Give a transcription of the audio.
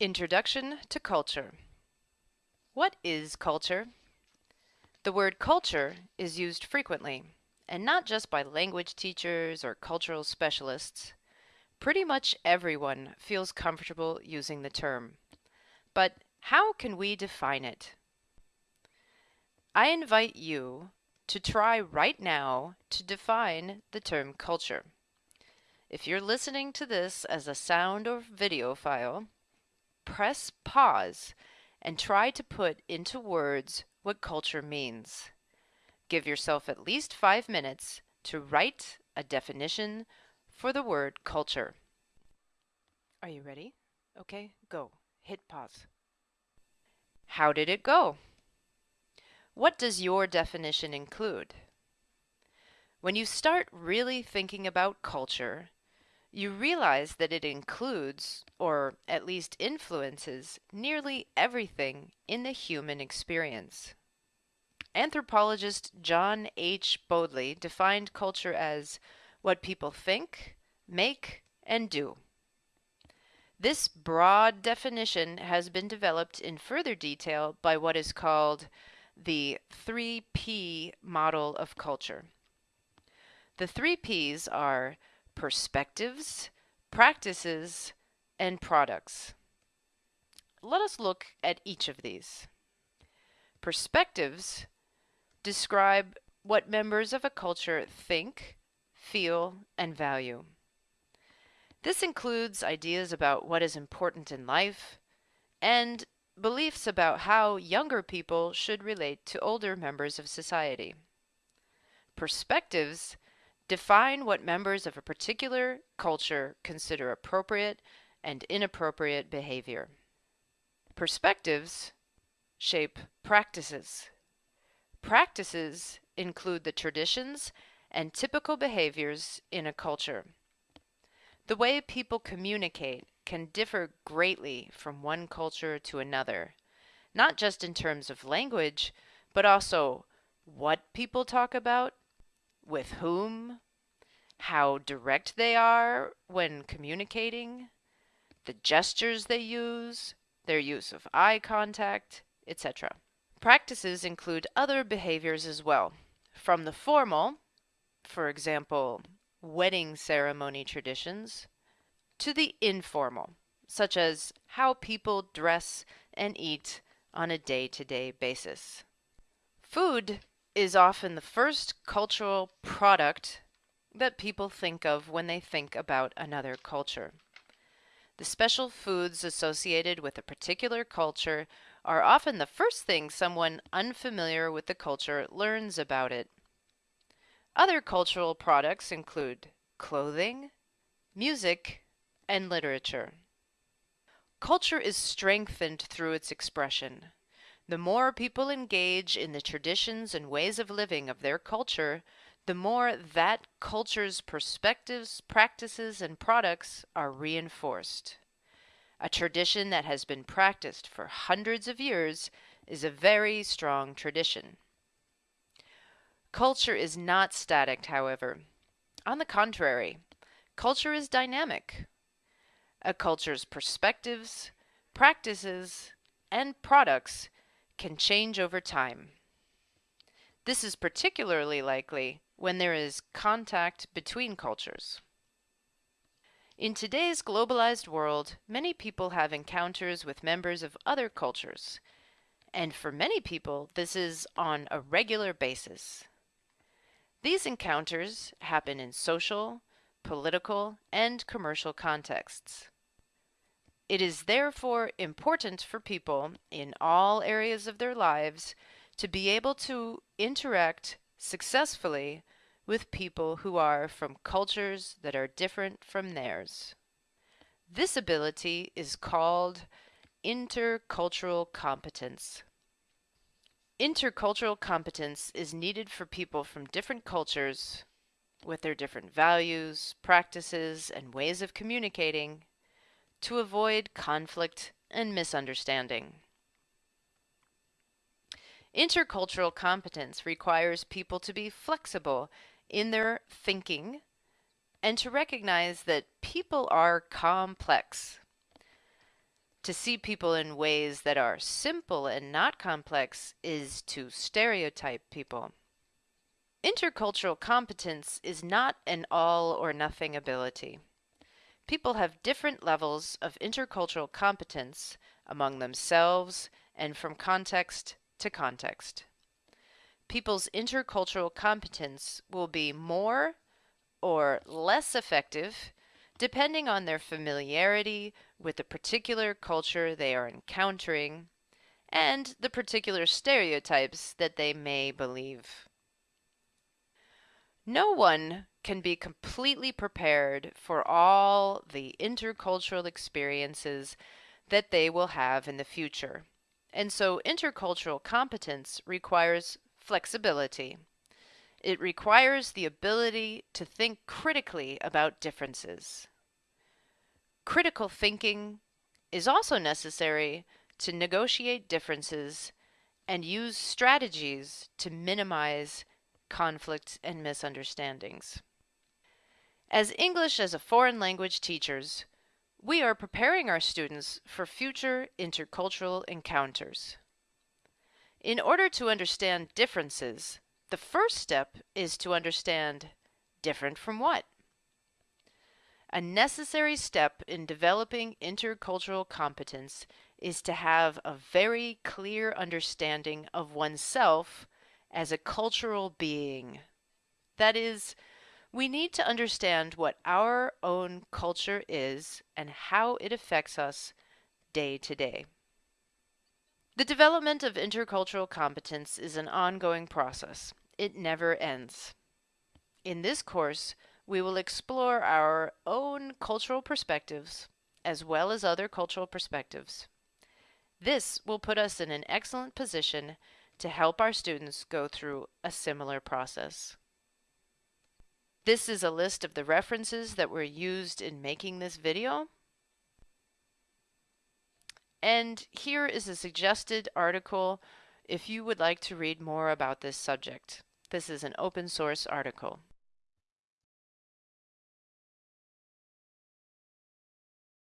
Introduction to Culture What is culture? The word culture is used frequently, and not just by language teachers or cultural specialists. Pretty much everyone feels comfortable using the term. But how can we define it? I invite you to try right now to define the term culture. If you're listening to this as a sound or video file, press pause and try to put into words what culture means. Give yourself at least five minutes to write a definition for the word culture. Are you ready? Okay, go. Hit pause. How did it go? What does your definition include? When you start really thinking about culture, you realize that it includes, or at least influences, nearly everything in the human experience. Anthropologist John H. Bodley defined culture as what people think, make, and do. This broad definition has been developed in further detail by what is called the 3P model of culture. The three P's are perspectives, practices, and products. Let us look at each of these. Perspectives describe what members of a culture think, feel, and value. This includes ideas about what is important in life and beliefs about how younger people should relate to older members of society. Perspectives define what members of a particular culture consider appropriate and inappropriate behavior. Perspectives shape practices. Practices include the traditions and typical behaviors in a culture. The way people communicate can differ greatly from one culture to another, not just in terms of language, but also what people talk about, with whom, how direct they are when communicating, the gestures they use, their use of eye contact, etc. Practices include other behaviors as well, from the formal, for example, wedding ceremony traditions, to the informal, such as how people dress and eat on a day to day basis. Food is often the first cultural product that people think of when they think about another culture. The special foods associated with a particular culture are often the first thing someone unfamiliar with the culture learns about it. Other cultural products include clothing, music, and literature. Culture is strengthened through its expression. The more people engage in the traditions and ways of living of their culture, the more that culture's perspectives, practices, and products are reinforced. A tradition that has been practiced for hundreds of years is a very strong tradition. Culture is not static, however. On the contrary, culture is dynamic. A culture's perspectives, practices, and products can change over time. This is particularly likely when there is contact between cultures. In today's globalized world, many people have encounters with members of other cultures, and for many people, this is on a regular basis. These encounters happen in social, political, and commercial contexts. It is therefore important for people in all areas of their lives to be able to interact successfully with people who are from cultures that are different from theirs. This ability is called intercultural competence. Intercultural competence is needed for people from different cultures with their different values, practices, and ways of communicating to avoid conflict and misunderstanding. Intercultural competence requires people to be flexible in their thinking and to recognize that people are complex. To see people in ways that are simple and not complex is to stereotype people. Intercultural competence is not an all or nothing ability. People have different levels of intercultural competence among themselves and from context to context. People's intercultural competence will be more or less effective depending on their familiarity with the particular culture they are encountering and the particular stereotypes that they may believe. No one can be completely prepared for all the intercultural experiences that they will have in the future. And so intercultural competence requires flexibility. It requires the ability to think critically about differences. Critical thinking is also necessary to negotiate differences and use strategies to minimize conflicts and misunderstandings. As English as a foreign language teachers, we are preparing our students for future intercultural encounters. In order to understand differences, the first step is to understand different from what? A necessary step in developing intercultural competence is to have a very clear understanding of oneself as a cultural being. That is, we need to understand what our own culture is and how it affects us day to day. The development of intercultural competence is an ongoing process. It never ends. In this course, we will explore our own cultural perspectives as well as other cultural perspectives. This will put us in an excellent position to help our students go through a similar process. This is a list of the references that were used in making this video. And here is a suggested article if you would like to read more about this subject. This is an open source article.